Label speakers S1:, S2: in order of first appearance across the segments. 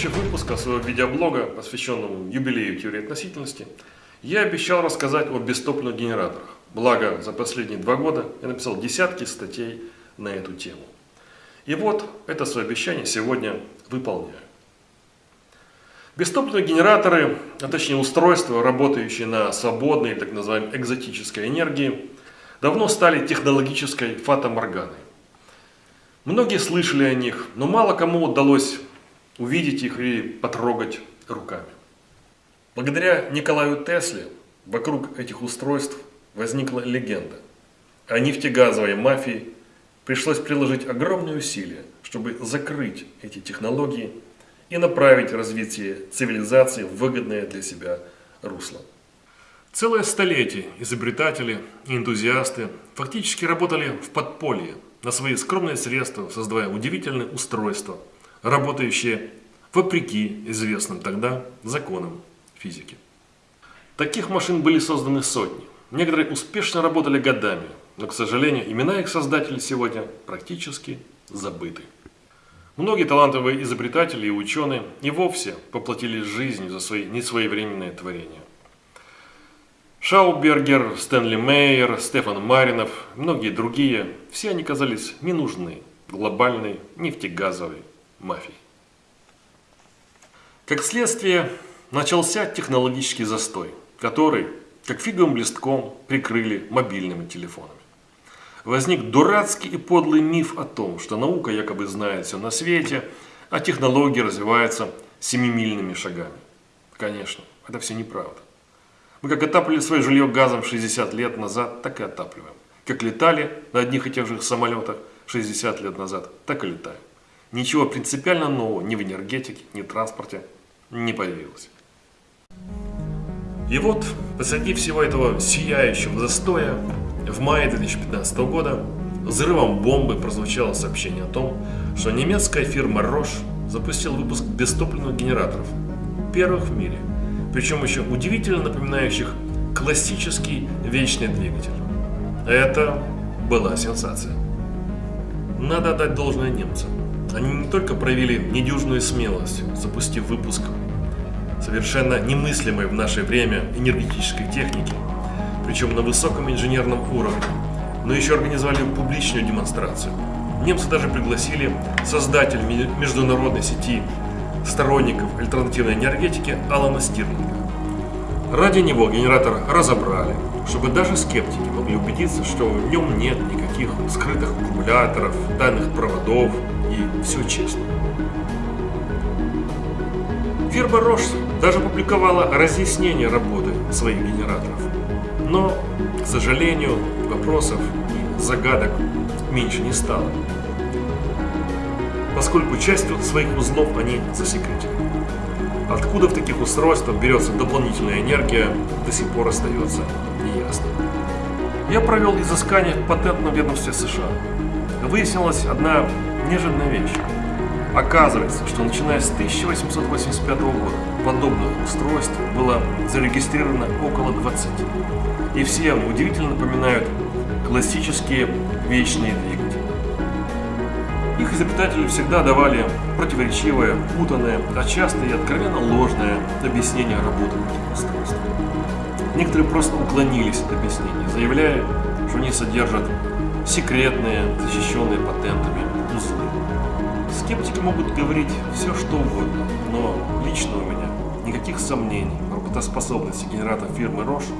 S1: предыдущих выпусках своего видеоблога, посвященному юбилею теории относительности, я обещал рассказать о бестопливных генераторах. Благо, за последние два года я написал десятки статей на эту тему. И вот это свое обещание сегодня выполняю. Бестопливные генераторы, а точнее устройства, работающие на свободной, так называемой экзотической энергии, давно стали технологической фатоморганой. Многие слышали о них, но мало кому удалось увидеть их и потрогать руками. Благодаря Николаю Тесле вокруг этих устройств возникла легенда. А нефтегазовой мафии пришлось приложить огромные усилия, чтобы закрыть эти технологии и направить развитие цивилизации в выгодное для себя русло. Целое столетие изобретатели и энтузиасты фактически работали в подполье на свои скромные средства, создавая удивительные устройства, работающие вопреки известным тогда законам физики. Таких машин были созданы сотни. Некоторые успешно работали годами, но, к сожалению, имена их создателей сегодня практически забыты. Многие талантливые изобретатели и ученые и вовсе поплатились жизнью за свои несвоевременные творения. Шаубергер, Стэнли Мейер, Стефан Маринов, многие другие, все они казались не нужны глобальной нефтегазовой мафии. Как следствие, начался технологический застой, который, как фиговым листком, прикрыли мобильными телефонами. Возник дурацкий и подлый миф о том, что наука якобы знает все на свете, а технологии развиваются семимильными шагами. Конечно, это все неправда. Мы как отапливали свое жилье газом 60 лет назад, так и отапливаем. Как летали на одних и тех же самолетах 60 лет назад, так и летаем. Ничего принципиально нового ни в энергетике, ни в транспорте не появилось. И вот, посреди всего этого сияющего застоя, в мае 2015 года взрывом бомбы прозвучало сообщение о том, что немецкая фирма Roche запустила выпуск бестопливных генераторов, первых в мире – причем еще удивительно напоминающих классический вечный двигатель. Это была сенсация. Надо отдать должное немцам. Они не только проявили недюжную смелость, запустив выпуск совершенно немыслимой в наше время энергетической техники, причем на высоком инженерном уровне, но еще организовали публичную демонстрацию. Немцы даже пригласили создатель международной сети сторонников альтернативной энергетики Алана Стирлинга. Ради него генератор разобрали, чтобы даже скептики могли убедиться, что в нем нет никаких скрытых аккумуляторов, тайных проводов и все честно. Фирма Рош даже публиковала разъяснение работы своих генераторов. Но, к сожалению, вопросов и загадок меньше не стало поскольку частью своих узлов они засекретили. Откуда в таких устройствах берется дополнительная энергия, до сих пор остается неясно. Я провел изыскание в патентном ведомстве США. Выяснилась одна неожиданная вещь. Оказывается, что начиная с 1885 года подобных устройств было зарегистрировано около 20. И все они удивительно напоминают классические вечные двигатели. Их изобретатели всегда давали противоречивое, путанное, а часто и откровенно ложное объяснение работы этих устройств. Некоторые просто уклонились от объяснений, заявляя, что они содержат секретные, защищенные патентами. Скептики могут говорить все, что угодно, но лично у меня никаких сомнений в работоспособности генератора фирмы Roche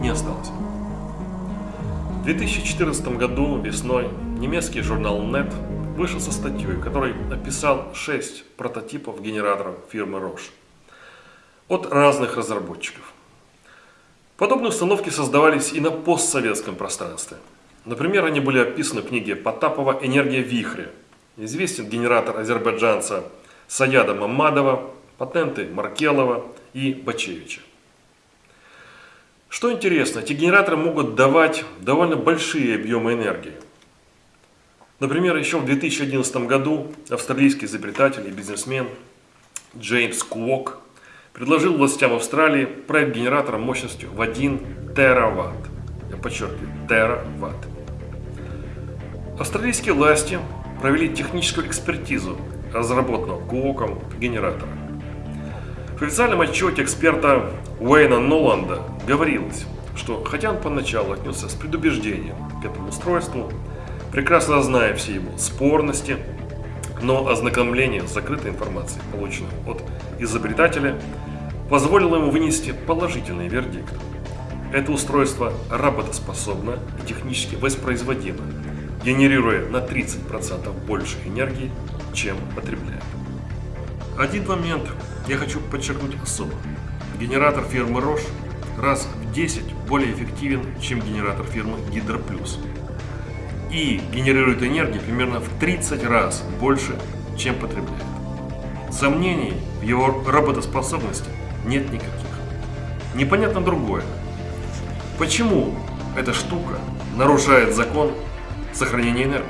S1: не осталось. В 2014 году весной немецкий журнал NET вышел со статьей, в которой описал 6 прототипов генераторов фирмы Roche от разных разработчиков. Подобные установки создавались и на постсоветском пространстве. Например, они были описаны в книге Потапова «Энергия вихря». Известен генератор азербайджанца Саяда Мамадова, патенты Маркелова и Бачевича. Что интересно, эти генераторы могут давать довольно большие объемы энергии – Например, еще в 2011 году австралийский изобретатель и бизнесмен Джеймс Куок предложил властям Австралии проект генератора мощностью в 1 тераватт. Я подчеркиваю, тераватт. Австралийские власти провели техническую экспертизу разработанного Куоком генератора. В официальном отчете эксперта Уэйна Ноланда говорилось, что хотя он поначалу отнесся с предубеждением к этому устройству, прекрасно зная все его спорности, но ознакомление с закрытой информацией, полученной от изобретателя, позволило ему вынести положительный вердикт. Это устройство работоспособно и технически воспроизводимо, генерируя на 30% больше энергии, чем потребляет. Один момент я хочу подчеркнуть особо. Генератор фирмы Roche раз в 10 более эффективен, чем генератор фирмы Hydro Plus. И генерирует энергию примерно в 30 раз больше, чем потребляет. Сомнений в его работоспособности нет никаких. Непонятно другое. Почему эта штука нарушает закон сохранения энергии?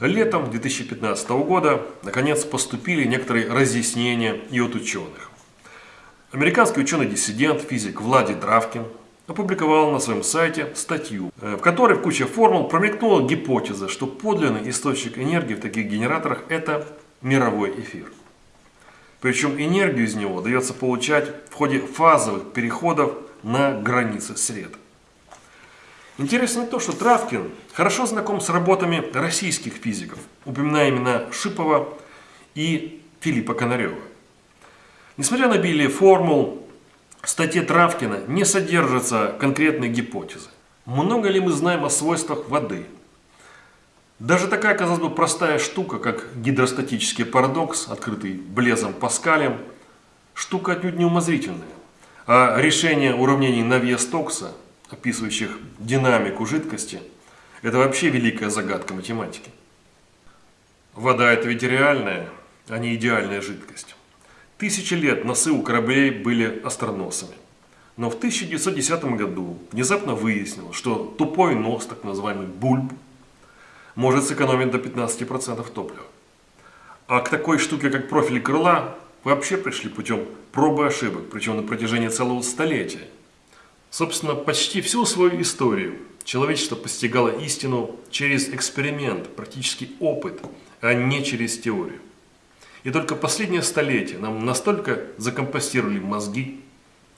S1: Летом 2015 года наконец поступили некоторые разъяснения и от ученых. Американский ученый-диссидент, физик Влади Дравкин опубликовал на своем сайте статью, э, в которой в куче формул промелькнула гипотеза, что подлинный источник энергии в таких генераторах – это мировой эфир. Причем энергию из него дается получать в ходе фазовых переходов на границе света. Интересно то, что Травкин хорошо знаком с работами российских физиков, упоминая имена Шипова и Филиппа Конарева. Несмотря на обилие формул, в статье Травкина не содержатся конкретные гипотезы. Много ли мы знаем о свойствах воды? Даже такая, казалось бы, простая штука, как гидростатический парадокс, открытый Блезом Паскалем, штука отнюдь не умозрительная. А решение уравнений Навье-Стокса – описывающих динамику жидкости, это вообще великая загадка математики. Вода – это ведь реальная, а не идеальная жидкость. Тысячи лет носы у кораблей были остроносами. Но в 1910 году внезапно выяснилось, что тупой нос, так называемый бульб, может сэкономить до 15% топлива. А к такой штуке, как профиль крыла, вообще пришли путем пробы ошибок, причем на протяжении целого столетия – Собственно, почти всю свою историю человечество постигало истину через эксперимент, практический опыт, а не через теорию. И только последнее столетие нам настолько закомпостировали мозги,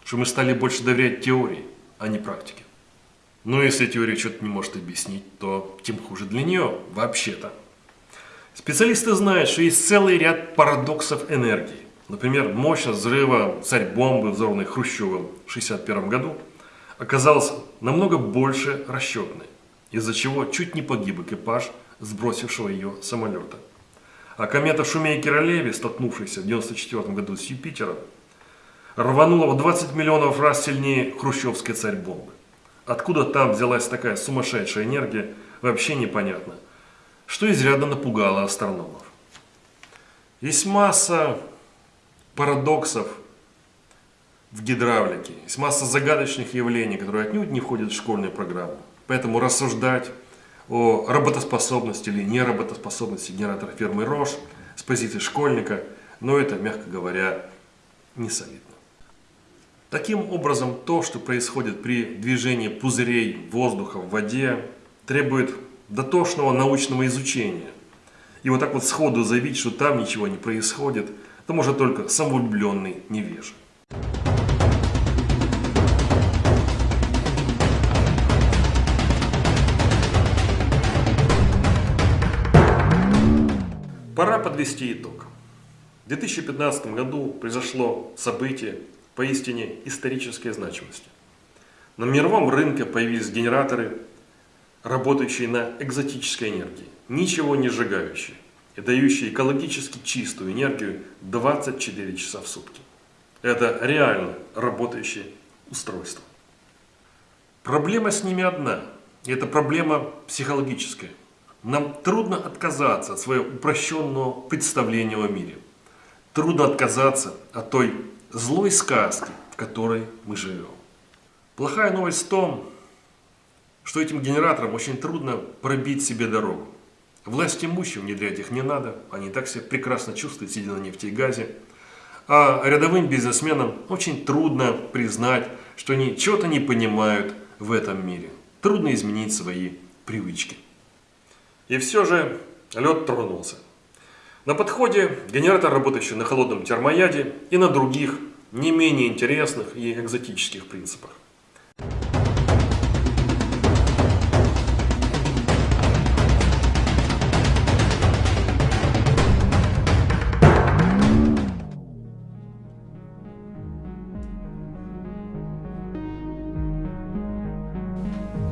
S1: что мы стали больше доверять теории, а не практике. Но если теория что-то не может объяснить, то тем хуже для нее вообще-то. Специалисты знают, что есть целый ряд парадоксов энергии. Например, мощность взрыва царь-бомбы, взорванной Хрущевым в 1961 году – оказалась намного больше расчетной, из-за чего чуть не погиб экипаж сбросившего ее самолета. А комета Шумейкера-Леви, столкнувшаяся в 1994 году с Юпитером, рванула в 20 миллионов раз сильнее хрущевской царь-бомбы. Откуда там взялась такая сумасшедшая энергия, вообще непонятно, что изрядно напугало астрономов. Есть масса парадоксов в гидравлике. Есть масса загадочных явлений, которые отнюдь не входят в школьную программу. Поэтому рассуждать о работоспособности или неработоспособности генератора фирмы Рош с позиции школьника, но это, мягко говоря, не солидно. Таким образом, то, что происходит при движении пузырей воздуха в воде, требует дотошного научного изучения. И вот так вот сходу заявить, что там ничего не происходит, это может только самовлюбленный невежа. Пора подвести итог. В 2015 году произошло событие поистине исторической значимости. На мировом рынке появились генераторы, работающие на экзотической энергии, ничего не сжигающие и дающие экологически чистую энергию 24 часа в сутки. Это реально работающее устройство. Проблема с ними одна. И это проблема психологическая. Нам трудно отказаться от своего упрощенного представления о мире. Трудно отказаться от той злой сказки, в которой мы живем. Плохая новость в том, что этим генераторам очень трудно пробить себе дорогу. Власть имущим внедрять их не надо, они так себя прекрасно чувствуют, сидя на нефти и газе. А рядовым бизнесменам очень трудно признать, что они чего-то не понимают в этом мире. Трудно изменить свои привычки. И все же лед тронулся. На подходе генератор, работающий на холодном термояде и на других, не менее интересных и экзотических принципах.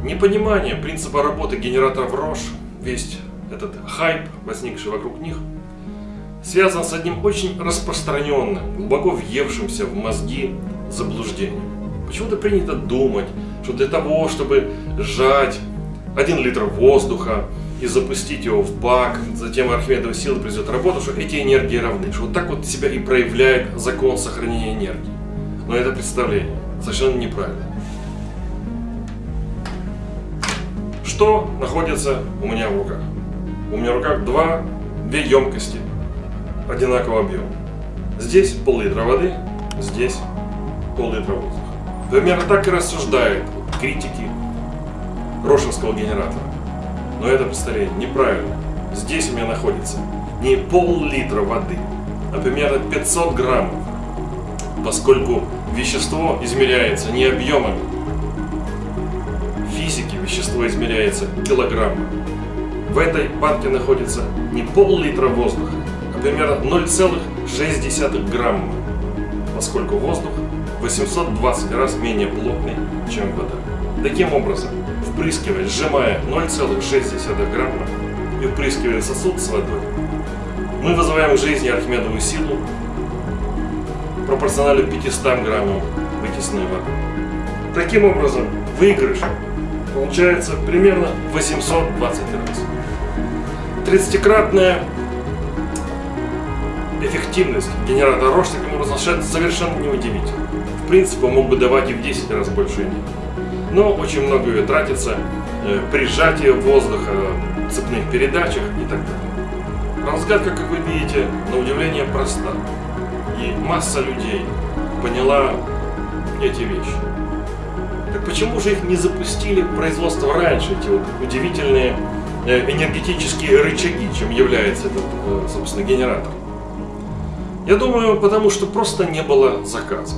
S1: Непонимание принципа работы генераторов Рош, весь этот хайп, возникший вокруг них, связан с одним очень распространенным, глубоко въевшимся в мозги заблуждением. Почему-то принято думать, что для того, чтобы сжать 1 литр воздуха и запустить его в бак, затем Архимедова сила произведет работу, что эти энергии равны, что вот так вот себя и проявляет закон сохранения энергии. Но это представление совершенно неправильно. Что находится у меня в руках? У меня в руках два, две емкости одинакового объема. Здесь пол-литра воды, здесь пол-литра воздуха. Примерно так и рассуждают критики Рошинского генератора. Но это представление неправильно. Здесь у меня находится не пол-литра воды, а примерно 500 граммов, поскольку вещество измеряется не объемами, физики вещество измеряется килограммом. В этой банке находится не пол-литра воздуха, примерно 0,6 грамма, поскольку воздух 820 раз менее плотный, чем вода. Таким образом, впрыскивая, сжимая 0,6 грамма и впрыскивая сосуд с водой, мы вызываем в жизни Архимедову силу пропорционально 500 граммам вытесненной воды. Таким образом, выигрыш получается примерно 820 раз. 30-кратная эффективность генератора Рош таким образом совершенно неудивительна. В принципе, мог бы давать и в 10 раз больше энергии. Но очень много ее тратится э, при сжатии воздуха, цепных передачах и так далее. Разгадка, как вы видите, на удивление проста. И масса людей поняла эти вещи. Так почему же их не запустили в производство раньше, эти вот удивительные э, энергетические рычаги, чем является этот, э, собственно, генератор? Я думаю, потому что просто не было заказа.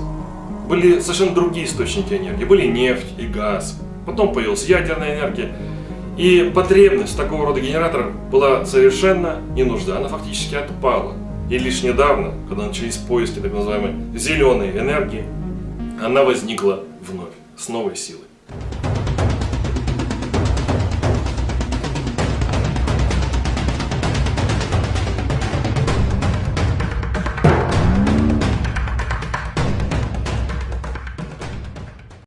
S1: Были совершенно другие источники энергии. Были нефть и газ. Потом появилась ядерная энергия. И потребность такого рода генератора была совершенно не нужда. Она фактически отпала. И лишь недавно, когда начались поиски так называемой зеленой энергии, она возникла вновь с новой силой.